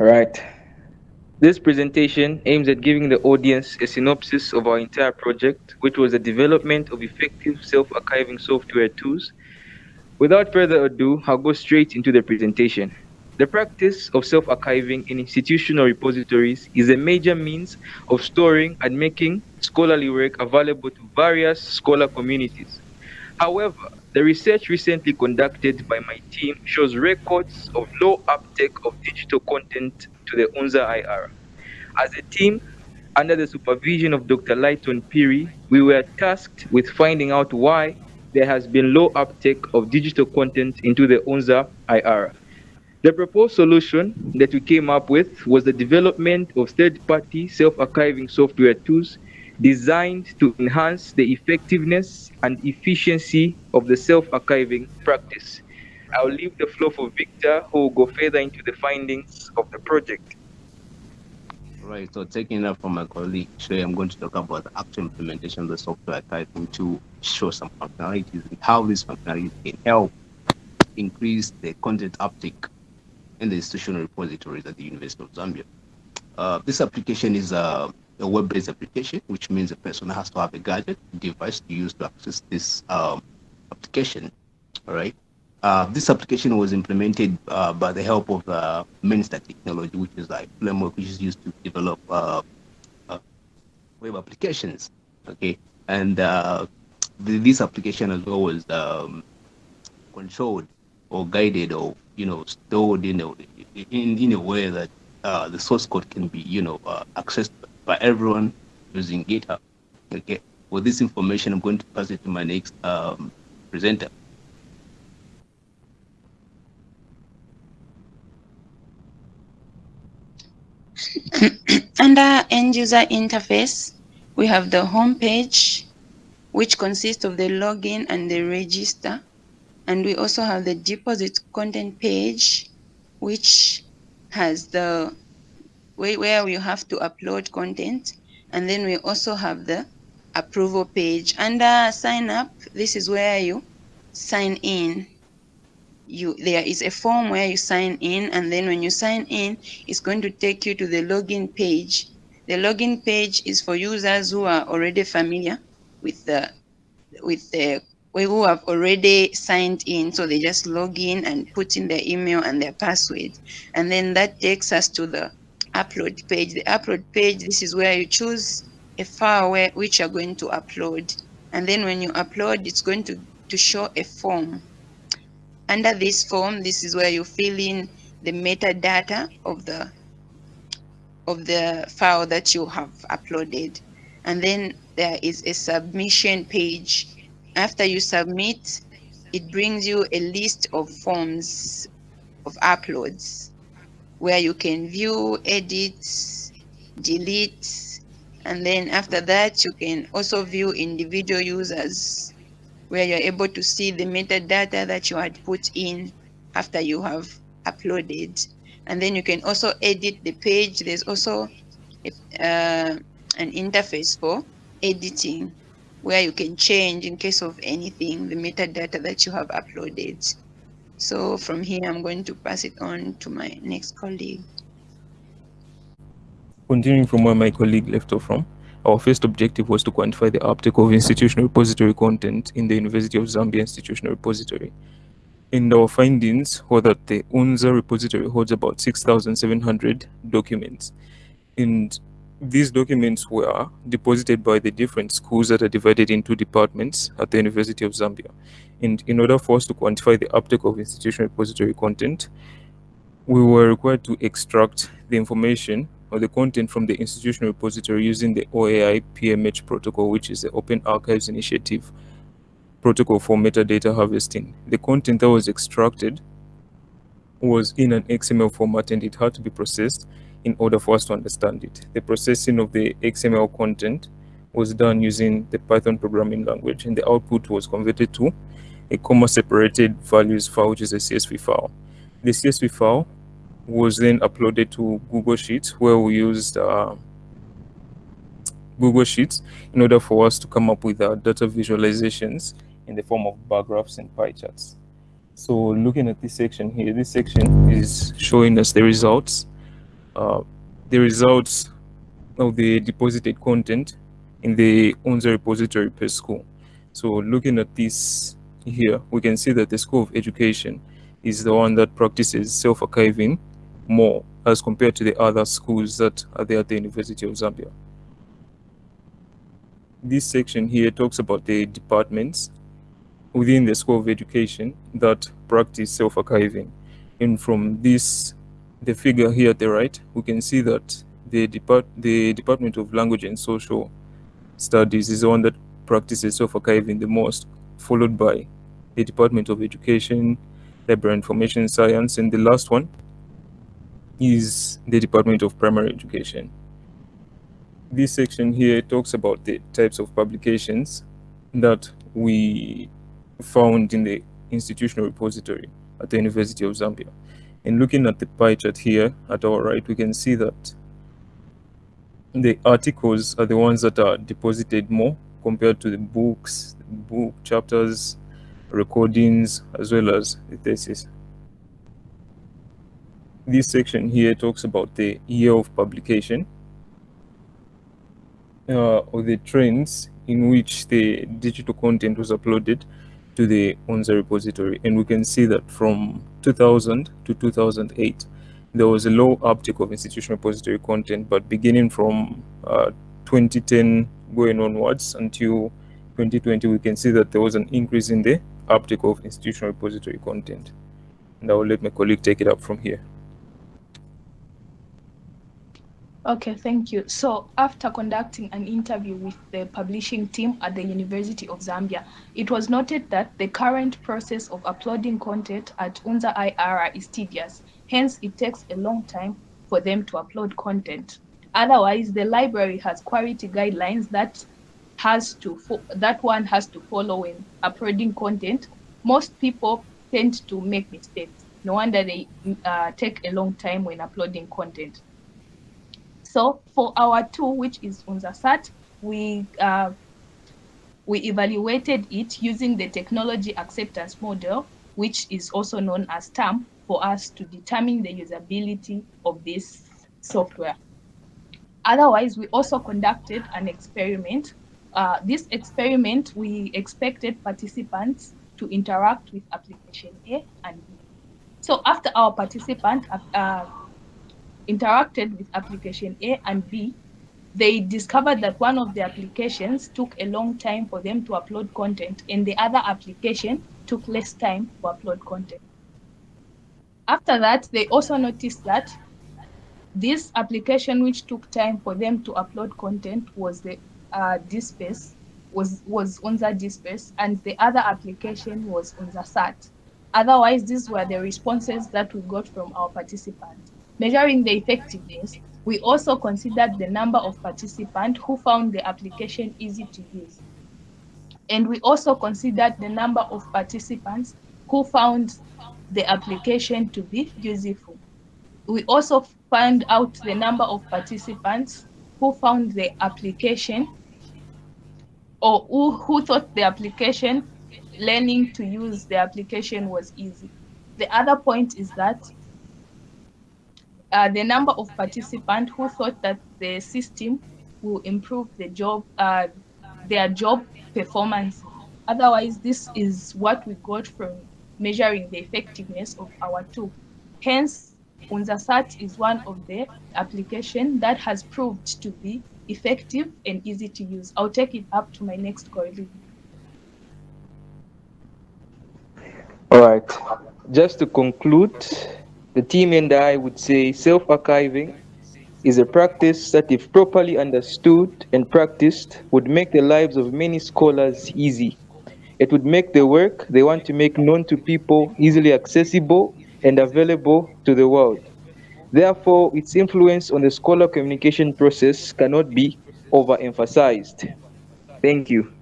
right. This presentation aims at giving the audience a synopsis of our entire project, which was the development of effective self-archiving software tools. Without further ado, I'll go straight into the presentation. The practice of self-archiving in institutional repositories is a major means of storing and making scholarly work available to various scholar communities. However, the research recently conducted by my team shows records of low uptake of digital content to the UNZA IR. As a team, under the supervision of Dr. Lighton Piri, we were tasked with finding out why there has been low uptake of digital content into the UNZA IR. The proposed solution that we came up with was the development of third-party self-archiving software tools designed to enhance the effectiveness and efficiency of the self-archiving practice. I'll leave the floor for Victor, who will go further into the findings of the project. Right, so taking that from my colleague, today I'm going to talk about the actual implementation of the software archiving to show some functionalities and how these functionalities can help increase the content uptake in the institutional repositories at the University of Zambia. Uh, this application is a, a web-based application, which means a person has to have a gadget device to use to access this um, application. All right. Uh, this application was implemented uh, by the help of uh, technology, which is like framework which is used to develop uh, uh, web applications. Okay, and uh, the, this application as well was um, controlled or guided or you know stored in a in, in a way that uh, the source code can be you know accessed everyone using GitHub. Okay, with this information, I'm going to pass it to my next um, presenter. Under end user interface, we have the home page, which consists of the login and the register. And we also have the deposit content page, which has the where you have to upload content. And then we also have the approval page. Under sign up, this is where you sign in. You, there is a form where you sign in and then when you sign in, it's going to take you to the login page. The login page is for users who are already familiar with the with the we who have already signed in. So they just log in and put in their email and their password. And then that takes us to the upload page. The upload page, this is where you choose a file which you're going to upload. And then when you upload, it's going to, to show a form. Under this form, this is where you fill in the metadata of the of the file that you have uploaded. And then there is a submission page after you submit, it brings you a list of forms of uploads where you can view, edit, delete, and then after that, you can also view individual users where you're able to see the metadata that you had put in after you have uploaded. And then you can also edit the page. There's also a, uh, an interface for editing where you can change in case of anything, the metadata that you have uploaded. So from here, I'm going to pass it on to my next colleague. Continuing from where my colleague left off from, our first objective was to quantify the uptake of institutional repository content in the University of Zambia Institutional Repository. And our findings were that the UNZA repository holds about 6,700 documents. And these documents were deposited by the different schools that are divided into departments at the University of Zambia. And in order for us to quantify the uptake of institutional repository content, we were required to extract the information or the content from the institutional repository using the OAI PMH protocol, which is the Open Archives Initiative protocol for metadata harvesting. The content that was extracted was in an XML format and it had to be processed in order for us to understand it. The processing of the XML content was done using the Python programming language, and the output was converted to a comma separated values file, which is a CSV file. The CSV file was then uploaded to Google Sheets, where we used uh, Google Sheets in order for us to come up with our data visualizations in the form of bar graphs and pie charts. So looking at this section here, this section is showing us the results uh, the results of the deposited content in the UNZA repository per school. So looking at this here, we can see that the School of Education is the one that practices self-archiving more as compared to the other schools that are there at the University of Zambia. This section here talks about the departments within the School of Education that practice self-archiving. And from this, the figure here at the right, we can see that the, depart the Department of Language and Social Studies is the one that practices self-archiving the most, followed by the Department of Education, Library Information Science, and the last one is the Department of Primary Education. This section here talks about the types of publications that we found in the institutional repository at the University of Zambia. And looking at the pie chart here at our right, we can see that the articles are the ones that are deposited more compared to the books, book chapters, recordings, as well as the thesis. This section here talks about the year of publication uh, or the trends in which the digital content was uploaded to the UNZA repository. And we can see that from 2000 to 2008, there was a low uptick of institutional repository content, but beginning from uh, 2010 going onwards until 2020, we can see that there was an increase in the uptick of institutional repository content. And I will let my colleague take it up from here. Okay, thank you. So after conducting an interview with the publishing team at the University of Zambia, it was noted that the current process of uploading content at UNZA IR is tedious. Hence, it takes a long time for them to upload content. Otherwise, the library has quality guidelines that has to that one has to follow when uploading content. Most people tend to make mistakes. No wonder they uh, take a long time when uploading content. So for our tool, which is UNZASAT, we uh, we evaluated it using the technology acceptance model, which is also known as TAM, for us to determine the usability of this software. Otherwise, we also conducted an experiment. Uh, this experiment, we expected participants to interact with application A and B. So after our participant uh, interacted with application A and B, they discovered that one of the applications took a long time for them to upload content and the other application took less time to upload content. After that, they also noticed that this application which took time for them to upload content was the uh, DSpace, was, was UNZA DSpace, and the other application was UNZASAT. Otherwise, these were the responses that we got from our participants. Measuring the effectiveness, we also considered the number of participants who found the application easy to use. And we also considered the number of participants who found the application to be useful. We also found out the number of participants who found the application or who, who thought the application, learning to use the application was easy. The other point is that uh, the number of participants who thought that the system will improve the job, uh, their job performance. Otherwise, this is what we got from measuring the effectiveness of our tool. Hence, UNZASAT is one of the applications that has proved to be effective and easy to use. I'll take it up to my next colleague. All right. Just to conclude, the team and I would say self-archiving is a practice that if properly understood and practiced would make the lives of many scholars easy. It would make the work they want to make known to people easily accessible and available to the world. Therefore, its influence on the scholar communication process cannot be overemphasized. Thank you.